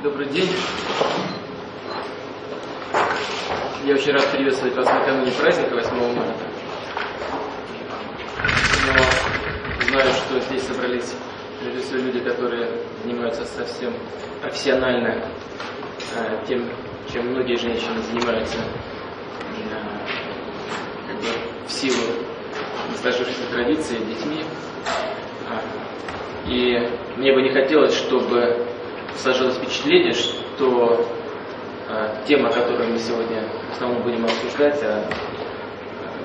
Добрый день. Я очень рад приветствовать вас накануне праздника 8 марта. Но знаю, что здесь собрались прежде всего люди, которые занимаются совсем профессионально э, тем, чем многие женщины занимаются э, как бы в силу сложившейся традиции детьми. И мне бы не хотелось, чтобы сложилось впечатление, что э, тема, которую мы сегодня в основном будем обсуждать, а,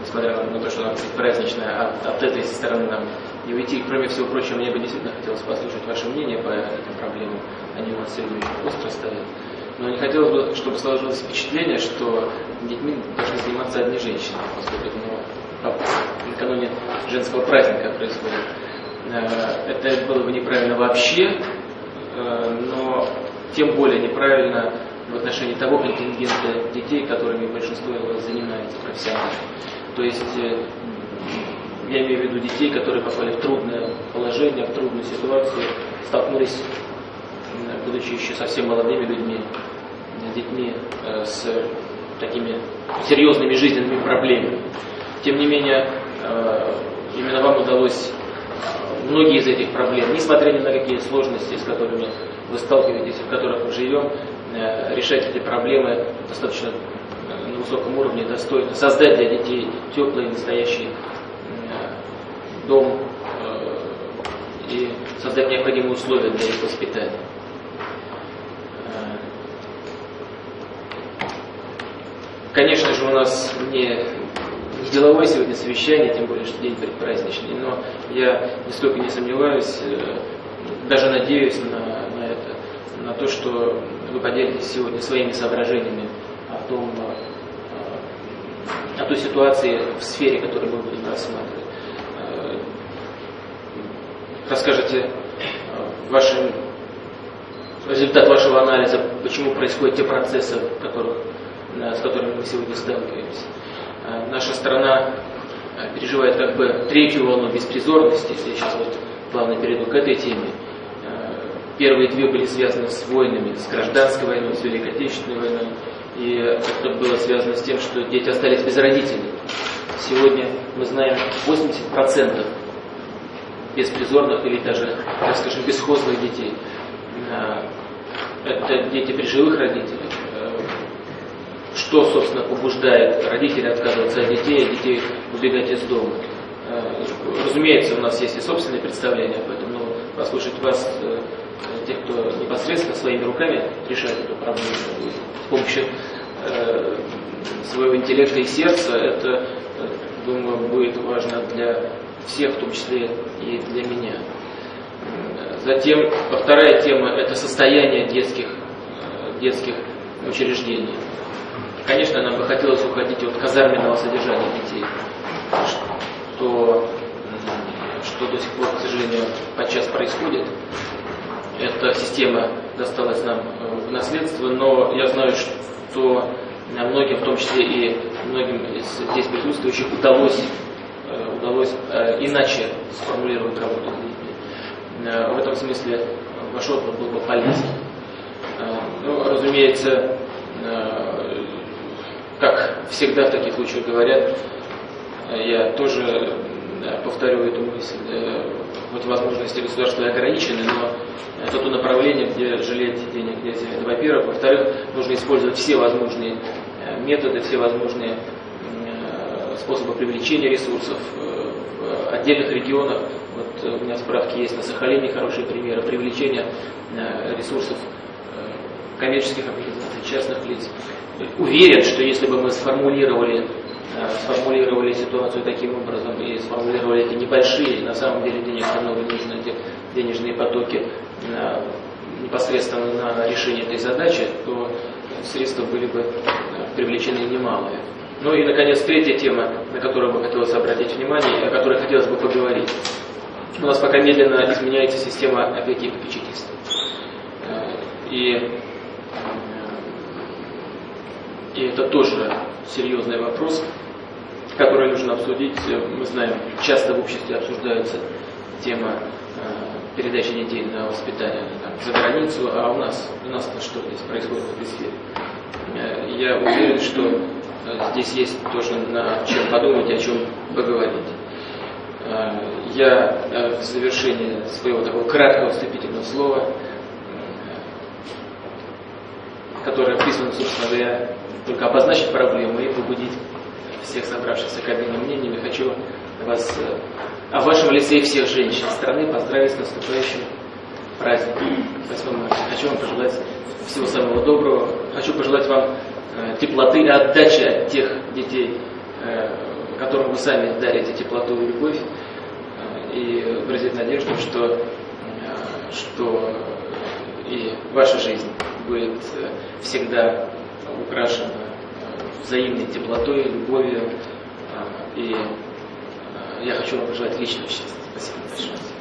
несмотря на, то, что она праздничная, от, от этой стороны нам не уйти. Кроме всего прочего, мне бы действительно хотелось послушать ваше мнение по этим проблемам. Они у нас сегодня очень остро стоят. Но не хотелось бы, чтобы сложилось впечатление, что детьми должны заниматься одни женщины, поскольку ну, накануне женского праздника происходит. Э, это было бы неправильно вообще, но тем более неправильно в отношении того контингента детей, которыми большинство из вас занимается профессионально. То есть э, я имею в виду детей, которые попали в трудное положение, в трудную ситуацию, столкнулись, будучи еще совсем молодыми людьми, детьми с такими серьезными жизненными проблемами. Тем не менее, именно вам удалось многие из этих проблем, несмотря ни на какие сложности, с которыми вы сталкиваетесь, в которых мы живем, э, решать эти проблемы достаточно э, на высоком уровне, достойно. Создать для детей теплый, настоящий э, дом и создать необходимые условия для их воспитания. Конечно же, у нас не деловое сегодня совещание, тем более, что день предпраздничный, но я нисколько не сомневаюсь, э, даже надеюсь на, на это, на то, что вы поделитесь сегодня своими соображениями о том, э, о той ситуации в сфере, которую мы будем рассматривать. Э, расскажете вашим, результат вашего анализа, почему происходят те процессы, которых, с которыми мы сегодня сталкиваемся. Э, наша страна э, переживает как бы третью волну беспризорности, если сейчас вот плавно перейду к этой теме. Э, первые две были связаны с войнами, с гражданской войной, с Великой Отечественной войной. И это было связано с тем, что дети остались без родителей. Сегодня мы знаем 80% беспризорных или даже, так скажем, бесхозных детей. Это дети при живых родителях что, собственно, побуждает родителей отказываться от детей, а детей убегать из дома. Э, разумеется, у нас есть и собственные представления об этом, но послушать вас, э, тех, кто непосредственно своими руками решает эту проблему с помощью э, своего интеллекта и сердца, это, думаю, будет важно для всех, в том числе и для меня. Затем, вторая тема – это состояние детских, детских учреждений. Конечно, нам бы хотелось уходить от казарменного содержания детей, что, что до сих пор, к сожалению, подчас происходит. Эта система досталась нам э, в наследство, но я знаю, что многим, в том числе и многим из здесь присутствующих, удалось, э, удалось э, иначе сформулировать работу с детьми. В этом смысле ваш опыт был бы полезен. Ну, разумеется, как всегда в таких случаях говорят, э, я тоже э, повторю эту мысль, хоть возможности государства ограничены, но это то направление, где жалеть денег нельзя. Это во-первых. Во-вторых, нужно использовать все возможные э, методы, все возможные способы привлечения ресурсов в отдельных регионах. Вот у меня справки есть на Сахалине хорошие примеры привлечения ресурсов коммерческих организаций, частных лиц уверен, что если бы мы сформулировали, э, сформулировали ситуацию таким образом и сформулировали эти небольшие, на самом деле денег много денежные потоки э, непосредственно на решение этой задачи, то средства были бы э, привлечены немалые. Ну и, наконец, третья тема, на которую бы хотелось обратить внимание, о которой хотелось бы поговорить. У нас пока медленно изменяется система опеки и попечительства. И и это тоже серьезный вопрос, который нужно обсудить. Мы знаем, часто в обществе обсуждается тема передачи детей на воспитание там, за границу, а у нас, у нас-то что здесь происходит в этой сфере. Э, я уверен, что э, здесь есть тоже на чем подумать, о чем поговорить. Э, я в завершении своего такого краткого вступительного слова, которое призвано, собственно говоря, только обозначить проблему и побудить всех собравшихся к обмену мнениями, хочу вас, а в вашем лице и всех женщин страны поздравить с наступающим праздником 8 марта. Хочу вам пожелать всего самого доброго. Хочу пожелать вам э, теплоты и отдачи от тех детей, э, которым вы сами дарите теплоту и любовь. Э, и выразить надежду, что, что и ваша жизнь будет всегда украшена взаимной теплотой, любовью. И я хочу вам пожелать личного счастья. Спасибо большое.